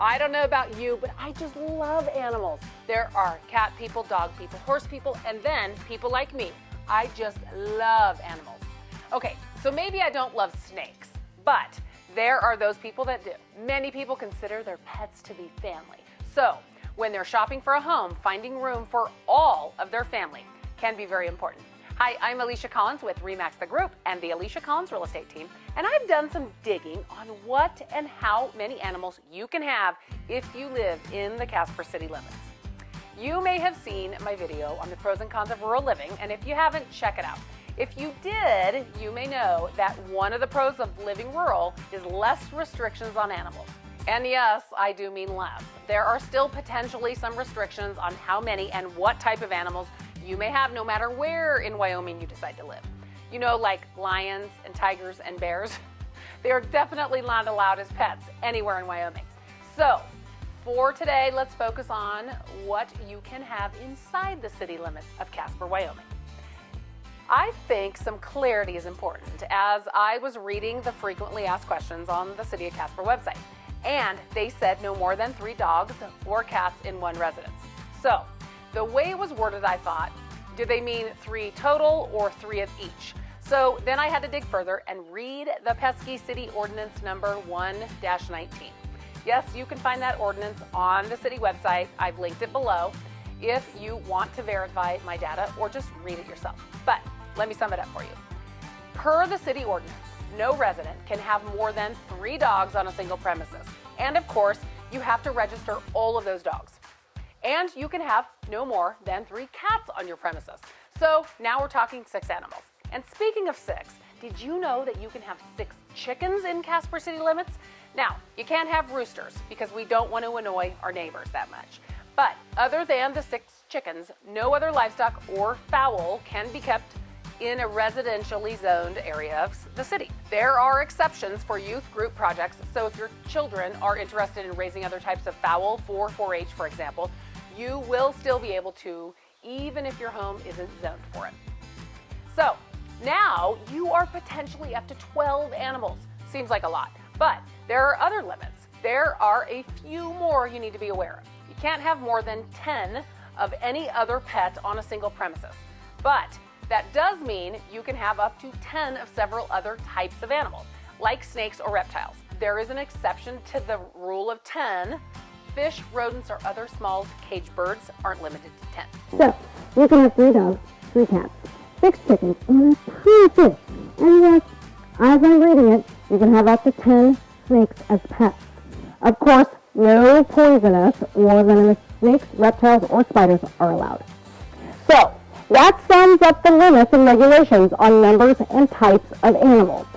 I don't know about you, but I just love animals. There are cat people, dog people, horse people, and then people like me. I just love animals. Okay, so maybe I don't love snakes, but there are those people that do. Many people consider their pets to be family. So when they're shopping for a home, finding room for all of their family can be very important. Hi, I'm Alicia Collins with RE/MAX The Group and the Alicia Collins Real Estate Team, and I've done some digging on what and how many animals you can have if you live in the Casper city limits. You may have seen my video on the pros and cons of rural living, and if you haven't, check it out. If you did, you may know that one of the pros of living rural is less restrictions on animals. And yes, I do mean less. There are still potentially some restrictions on how many and what type of animals you may have no matter where in Wyoming you decide to live. You know, like lions and tigers and bears. They are definitely not allowed as pets anywhere in Wyoming. So for today, let's focus on what you can have inside the city limits of Casper, Wyoming. I think some clarity is important as I was reading the frequently asked questions on the City of Casper website, and they said no more than three dogs or cats in one residence. So the way it was worded, I thought, do they mean three total or three of each? So then I had to dig further and read the pesky city ordinance number 1-19. Yes, you can find that ordinance on the city website. I've linked it below if you want to verify my data or just read it yourself. But let me sum it up for you. Per the city ordinance, no resident can have more than three dogs on a single premises. And of course, you have to register all of those dogs. And you can have no more than three cats on your premises. So now we're talking six animals. And speaking of six, did you know that you can have six chickens in Casper city limits? Now, you can't have roosters because we don't want to annoy our neighbors that much. But other than the six chickens, no other livestock or fowl can be kept in a residentially zoned area of the city. There are exceptions for youth group projects, so if your children are interested in raising other types of fowl for 4-H, for example, you will still be able to, even if your home isn't zoned for it. So now you are potentially up to 12 animals. Seems like a lot, but there are other limits. There are a few more you need to be aware of. You can't have more than 10 of any other pet on a single premises. But that does mean you can have up to 10 of several other types of animals, like snakes or reptiles. There is an exception to the rule of 10 Fish, rodents, or other small cage birds aren't limited to 10. So, you can have three dogs, three cats, six chickens, and a ton of fish. And yes, as I'm reading it, you can have up to 10 snakes as pets. Of course, no poisonous or venomous snakes, reptiles, or spiders are allowed. So, that sums up the limits and regulations on numbers and types of animals.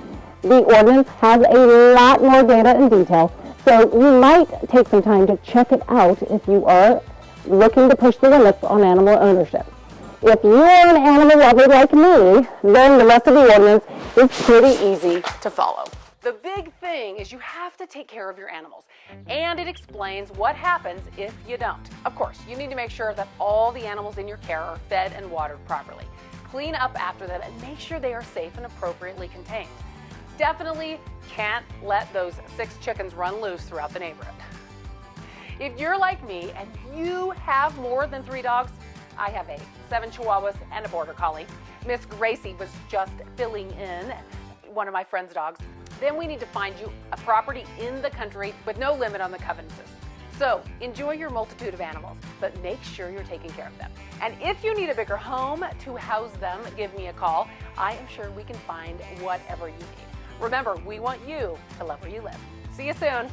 The ordinance has a lot more data and detail, so you might take some time to check it out if you are looking to push the limits on animal ownership. If you are an animal lover like me, then the rest of the ordinance is pretty easy to follow. The big thing is you have to take care of your animals, and it explains what happens if you don't. Of course, you need to make sure that all the animals in your care are fed and watered properly. Clean up after them and make sure they are safe and appropriately contained definitely can't let those six chickens run loose throughout the neighborhood. If you're like me and you have more than three dogs, I have eight, seven Chihuahuas and a Border Collie. Miss Gracie was just filling in one of my friend's dogs. Then we need to find you a property in the country with no limit on the covenants. So enjoy your multitude of animals, but make sure you're taking care of them. And if you need a bigger home to house them, give me a call. I am sure we can find whatever you need. Remember, we want you to love where you live. See you soon.